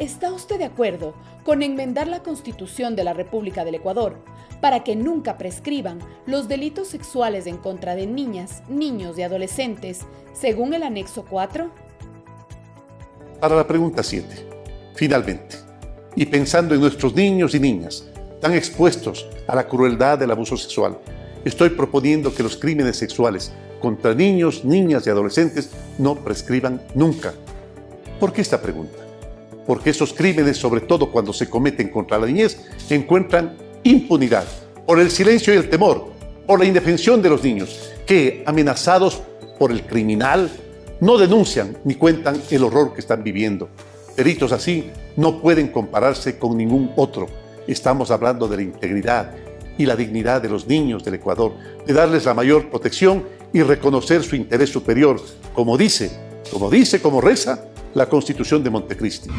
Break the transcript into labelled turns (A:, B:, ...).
A: ¿Está usted de acuerdo con enmendar la Constitución de la República del Ecuador para que nunca prescriban los delitos sexuales en contra de niñas, niños y adolescentes, según el anexo 4?
B: Para la pregunta 7, finalmente, y pensando en nuestros niños y niñas tan expuestos a la crueldad del abuso sexual, estoy proponiendo que los crímenes sexuales contra niños, niñas y adolescentes no prescriban nunca. ¿Por qué esta pregunta? Porque esos crímenes, sobre todo cuando se cometen contra la niñez, encuentran impunidad por el silencio y el temor, por la indefensión de los niños, que, amenazados por el criminal, no denuncian ni cuentan el horror que están viviendo. Delitos así no pueden compararse con ningún otro. Estamos hablando de la integridad y la dignidad de los niños del Ecuador, de darles la mayor protección y reconocer su interés superior, como dice, como dice, como reza la Constitución de Montecristi.